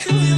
Cool.